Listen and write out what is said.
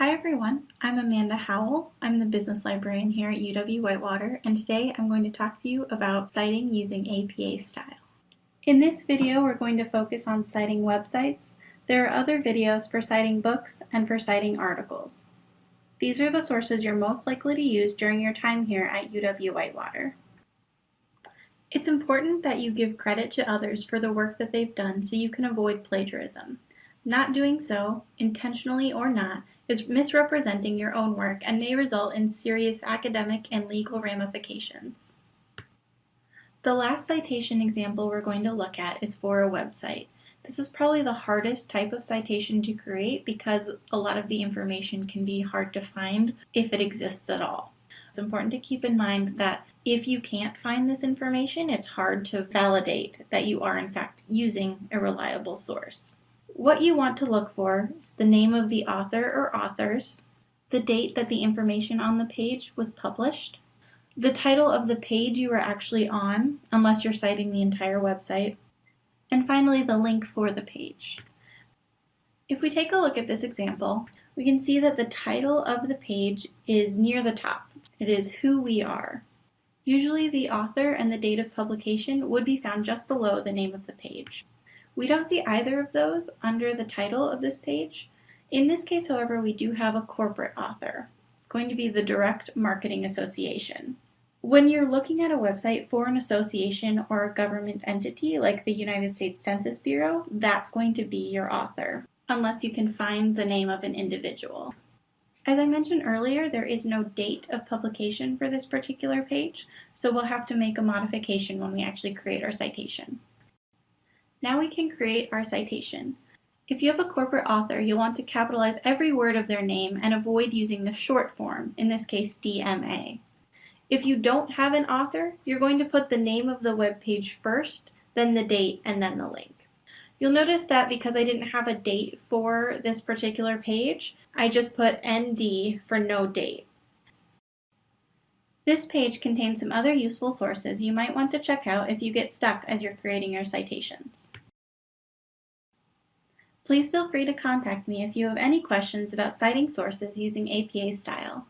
Hi everyone, I'm Amanda Howell. I'm the business librarian here at UW-Whitewater and today I'm going to talk to you about citing using APA style. In this video we're going to focus on citing websites. There are other videos for citing books and for citing articles. These are the sources you're most likely to use during your time here at UW-Whitewater. It's important that you give credit to others for the work that they've done so you can avoid plagiarism. Not doing so, intentionally or not, is misrepresenting your own work and may result in serious academic and legal ramifications. The last citation example we're going to look at is for a website. This is probably the hardest type of citation to create because a lot of the information can be hard to find if it exists at all. It's important to keep in mind that if you can't find this information, it's hard to validate that you are in fact using a reliable source. What you want to look for is the name of the author or authors, the date that the information on the page was published, the title of the page you are actually on, unless you're citing the entire website, and finally the link for the page. If we take a look at this example, we can see that the title of the page is near the top. It is Who We Are. Usually the author and the date of publication would be found just below the name of the page. We don't see either of those under the title of this page. In this case, however, we do have a corporate author. It's going to be the Direct Marketing Association. When you're looking at a website for an association or a government entity like the United States Census Bureau, that's going to be your author, unless you can find the name of an individual. As I mentioned earlier, there is no date of publication for this particular page, so we'll have to make a modification when we actually create our citation. Now we can create our citation. If you have a corporate author, you'll want to capitalize every word of their name and avoid using the short form, in this case DMA. If you don't have an author, you're going to put the name of the web page first, then the date, and then the link. You'll notice that because I didn't have a date for this particular page, I just put ND for no date. This page contains some other useful sources you might want to check out if you get stuck as you're creating your citations. Please feel free to contact me if you have any questions about citing sources using APA style.